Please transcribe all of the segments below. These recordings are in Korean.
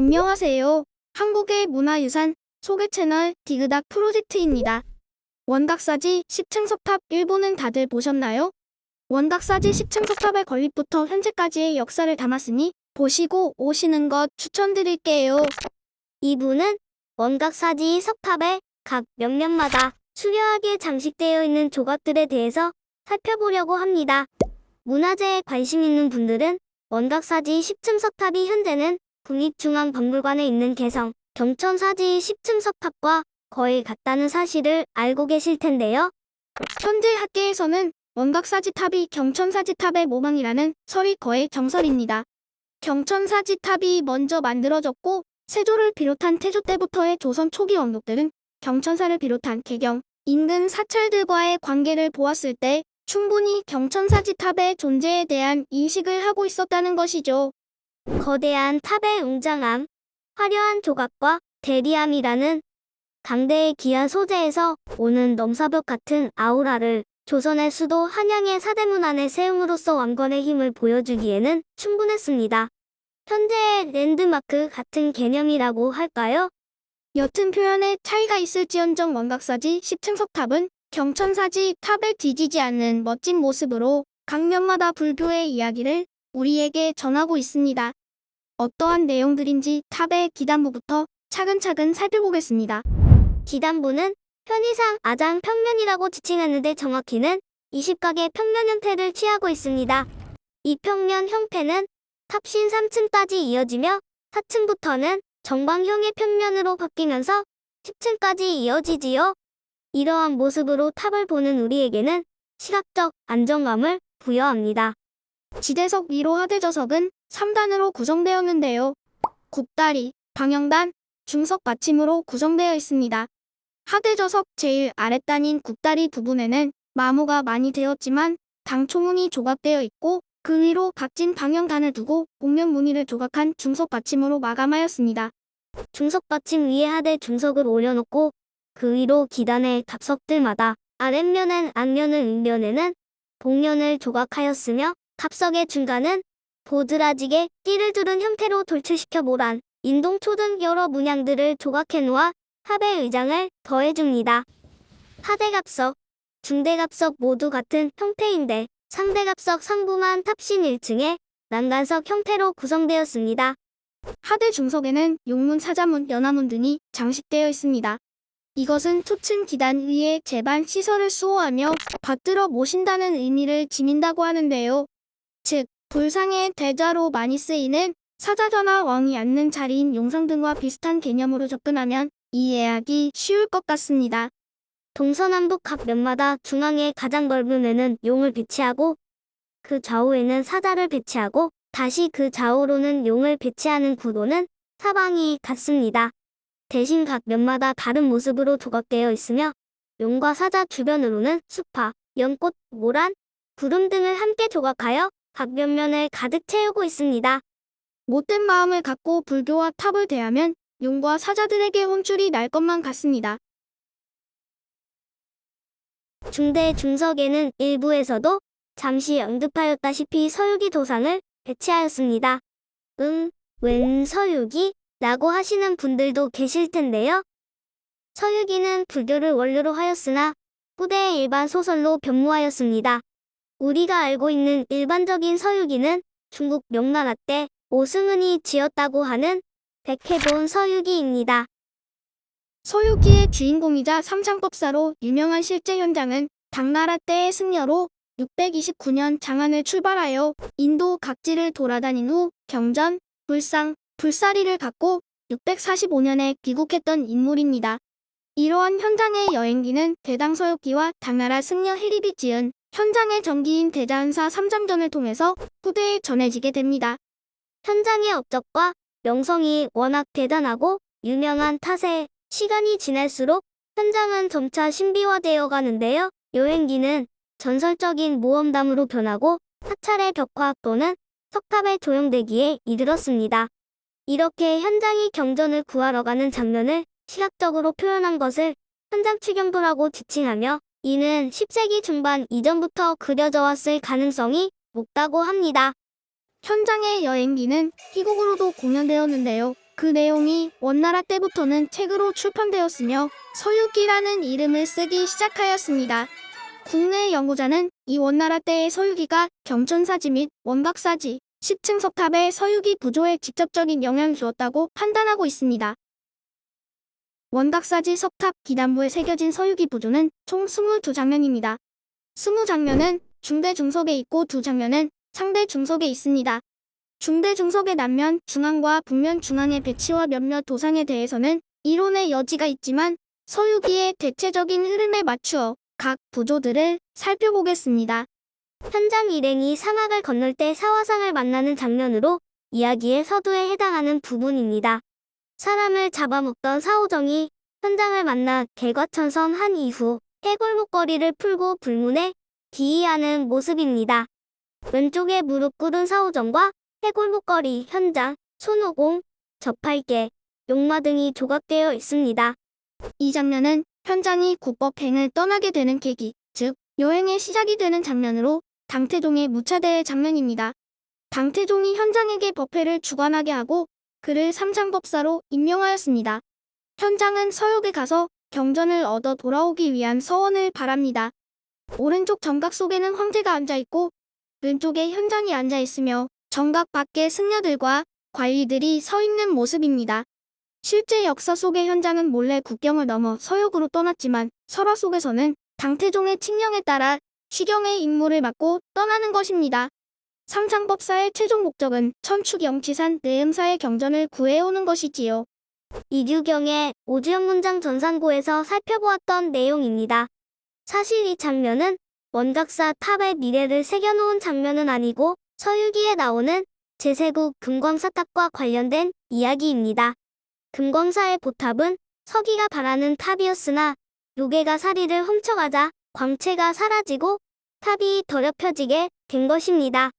안녕하세요. 한국의 문화유산 소개 채널 디그닥 프로젝트입니다. 원각사지 10층 석탑 일본은 다들 보셨나요? 원각사지 10층 석탑의 건립부터 현재까지의 역사를 담았으니 보시고 오시는 것 추천드릴게요. 2부는 원각사지 석탑의 각 면면마다 수려하게 장식되어 있는 조각들에 대해서 살펴보려고 합니다. 문화재에 관심 있는 분들은 원각사지 10층 석탑이 현재는 국립중앙박물관에 있는 개성 경천사지 10층 석탑과 거의 같다는 사실을 알고 계실 텐데요. 현재 학계에서는 원각사지탑이 경천사지탑의 모방이라는 설이 거의 정설입니다. 경천사지탑이 먼저 만들어졌고 세조를 비롯한 태조 때부터의 조선 초기 왕족들은 경천사를 비롯한 개경, 인근 사찰들과의 관계를 보았을 때 충분히 경천사지탑의 존재에 대한 인식을 하고 있었다는 것이죠. 거대한 탑의 웅장함, 화려한 조각과 대리함이라는 강대의 귀한 소재에서 오는 넘사벽 같은 아우라를 조선의 수도 한양의 사대문 안에 세움으로써 왕권의 힘을 보여주기에는 충분했습니다. 현재의 랜드마크 같은 개념이라고 할까요? 옅은 표현에 차이가 있을지언정 원각사지 10층 석탑은 경천사지 탑에 뒤지지 않는 멋진 모습으로 강면마다 불교의 이야기를 우리에게 전하고 있습니다. 어떠한 내용들인지 탑의 기단부부터 차근차근 살펴보겠습니다. 기단부는 편의상 아장 평면이라고 지칭하는데 정확히는 20각의 평면 형태를 취하고 있습니다. 이 평면 형태는 탑신 3층까지 이어지며 4층부터는 정방형의 평면으로 바뀌면서 10층까지 이어지지요. 이러한 모습으로 탑을 보는 우리에게는 시각적 안정감을 부여합니다. 지대석 위로 하대저석은 3단으로 구성되었는데요. 굽다리, 방영단, 중석 받침으로 구성되어 있습니다. 하대저석 제일 아랫단인 굽다리 부분에는 마모가 많이 되었지만 당초문이 조각되어 있고 그 위로 각진 방영단을 두고 복면 무늬를 조각한 중석 받침으로 마감하였습니다. 중석 받침 위에 하대 중석을 올려놓고 그 위로 기단의 답석들마다 아랫면엔 앞면을 윗면에는 복면을 조각하였으며 답석의 중간은 보드라지게 띠를 두른 형태로 돌출시켜 모란, 인동초 등 여러 문양들을 조각해 놓아 합의 의장을 더해줍니다. 하대갑석, 중대갑석 모두 같은 형태인데 상대갑석 상부만 탑신 1층에 난간석 형태로 구성되었습니다. 하대 중석에는 용문, 사자문, 연화문 등이 장식되어 있습니다. 이것은 초층 기단 위에 제반 시설을 수호하며 받들어 모신다는 의미를 지닌다고 하는데요. 즉, 불상의 대자로 많이 쓰이는 사자전화 왕이 앉는 자리인 용상 등과 비슷한 개념으로 접근하면 이해하기 쉬울 것 같습니다. 동서남북 각 면마다 중앙에 가장 넓은 에는 용을 배치하고 그 좌우에는 사자를 배치하고 다시 그 좌우로는 용을 배치하는 구도는 사방이 같습니다. 대신 각 면마다 다른 모습으로 조각되어 있으며 용과 사자 주변으로는 수파, 연꽃, 모란, 구름 등을 함께 조각하여 각 면면을 가득 채우고 있습니다. 못된 마음을 갖고 불교와 탑을 대하면 용과 사자들에게 혼쭐이 날 것만 같습니다. 중대 중석에는 일부에서도 잠시 언급하였다시피 서유기 도상을 배치하였습니다. 응, 웬 서유기? 라고 하시는 분들도 계실 텐데요. 서유기는 불교를 원료로 하였으나 후대의 일반 소설로 변모하였습니다. 우리가 알고 있는 일반적인 서유기는 중국 명나라 때 오승은이 지었다고 하는 백해본 서유기입니다. 서유기의 주인공이자 삼창법사로 유명한 실제 현장은 당나라 때의 승려로 629년 장안을 출발하여 인도 각지를 돌아다닌 후 경전, 불상, 불사리를 갖고 645년에 귀국했던 인물입니다. 이러한 현장의 여행기는 대당서유기와 당나라 승려 해립이 지은 현장의 전기인 대자은사 삼장전을 통해서 후대에 전해지게 됩니다. 현장의 업적과 명성이 워낙 대단하고 유명한 탓에 시간이 지날수록 현장은 점차 신비화되어 가는데요. 여행기는 전설적인 모험담으로 변하고 사찰의 벽화 또는 석탑의 조형되기에 이르렀습니다. 이렇게 현장이 경전을 구하러 가는 장면을 시각적으로 표현한 것을 현장 추경도라고 지칭하며 이는 10세기 중반 이전부터 그려져 왔을 가능성이 높다고 합니다. 현장의 여행기는 희곡으로도 공연되었는데요. 그 내용이 원나라 때부터는 책으로 출판되었으며 서유기라는 이름을 쓰기 시작하였습니다. 국내 연구자는 이 원나라 때의 서유기가 경천사지 및 원각사지, 10층 석탑의 서유기 부조에 직접적인 영향을 주었다고 판단하고 있습니다. 원각사지 석탑 기단부에 새겨진 서유기 부조는 총 22장면입니다. 20장면은 중대 중석에 있고 두 장면은 상대 중석에 있습니다. 중대 중석의 남면 중앙과 북면 중앙의 배치와 몇몇 도상에 대해서는 이론의 여지가 있지만 서유기의 대체적인 흐름에 맞추어 각 부조들을 살펴보겠습니다. 현장 일행이 사막을 건널 때 사화상을 만나는 장면으로 이야기의 서두에 해당하는 부분입니다. 사람을 잡아먹던 사오정이 현장을 만나 개과천선한 이후 해골목걸이를 풀고 불문에 기이하는 모습입니다. 왼쪽에 무릎 꿇은 사오정과 해골목걸이, 현장, 손오공, 저팔계, 용마 등이 조각되어 있습니다. 이 장면은 현장이 국법행을 떠나게 되는 계기, 즉 여행의 시작이 되는 장면으로 당태종의 무차대의 장면입니다. 당태종이 현장에게 법회를 주관하게 하고 그를 삼장법사로 임명하였습니다. 현장은 서역에 가서 경전을 얻어 돌아오기 위한 서원을 바랍니다. 오른쪽 정각 속에는 황제가 앉아있고 왼쪽에 현장이 앉아있으며 정각 밖에 승려들과 관리들이 서 있는 모습입니다. 실제 역사 속의 현장은 몰래 국경을 넘어 서역으로 떠났지만 설화 속에서는 당태종의 칙령에 따라 취경의 임무를 맡고 떠나는 것입니다. 삼창법사의 최종 목적은 천축영치산 내음사의 경전을 구해오는 것이지요. 이류경의 오주영 문장 전산고에서 살펴보았던 내용입니다. 사실 이 장면은 원각사 탑의 미래를 새겨놓은 장면은 아니고 서유기에 나오는 제세국 금광사 탑과 관련된 이야기입니다. 금광사의 보탑은 서기가 바라는 탑이었으나 요괴가 사리를 훔쳐가자 광채가 사라지고 탑이 더럽혀지게 된 것입니다.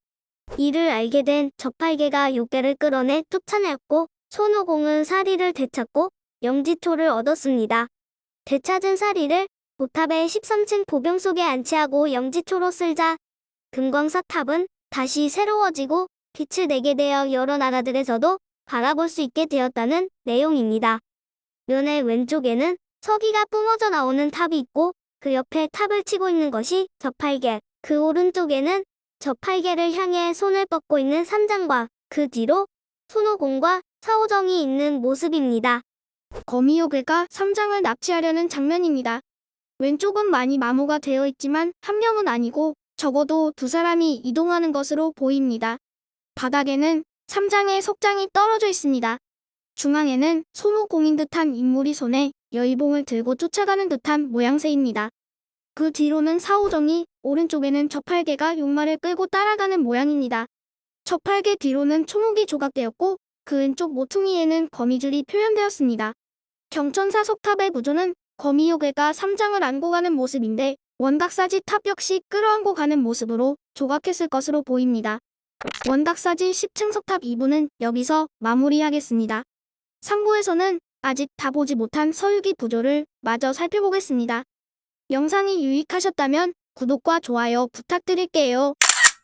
이를 알게 된 저팔계가 요괴를 끌어내 쫓아냈고 손오공은 사리를 되찾고 영지초를 얻었습니다. 되찾은 사리를 보탑의 13층 보병 속에 안치하고 영지초로 쓸자 금광사탑은 다시 새로워지고 빛을 내게 되어 여러 나라들에서도 바라볼 수 있게 되었다는 내용입니다. 면의 왼쪽에는 서기가 뿜어져 나오는 탑이 있고 그 옆에 탑을 치고 있는 것이 저팔계, 그 오른쪽에는 저팔계를 향해 손을 뻗고 있는 삼장과 그 뒤로 손오공과 사오정이 있는 모습입니다. 거미요괴가 삼장을 납치하려는 장면입니다. 왼쪽은 많이 마모가 되어 있지만 한 명은 아니고 적어도 두 사람이 이동하는 것으로 보입니다. 바닥에는 삼장의 속장이 떨어져 있습니다. 중앙에는 손오공인 듯한 인물이 손에 여의봉을 들고 쫓아가는 듯한 모양새입니다. 그 뒤로는 사오정이 오른쪽에는 저팔계가 용마를 끌고 따라가는 모양입니다. 저팔계 뒤로는 총옥이 조각되었고 그 왼쪽 모퉁이에는 거미줄이 표현되었습니다. 경천사 석탑의 구조는 거미요괴가 삼장을 안고 가는 모습인데 원각사지 탑 역시 끌어안고 가는 모습으로 조각했을 것으로 보입니다. 원각사지 10층 석탑 2부는 여기서 마무리하겠습니다. 3부에서는 아직 다 보지 못한 서유기 부조를 마저 살펴보겠습니다. 영상이 유익하셨다면 구독과 좋아요 부탁드릴게요.